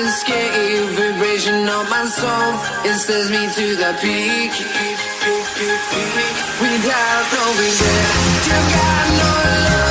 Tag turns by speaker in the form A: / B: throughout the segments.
A: escape. Vibration of my soul, it sends me to the peak. Without no regret, you got no love.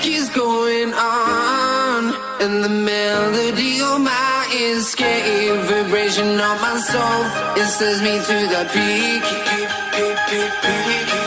A: Keeps going on And the melody of my escape Vibration of my soul It sends me to the peak Can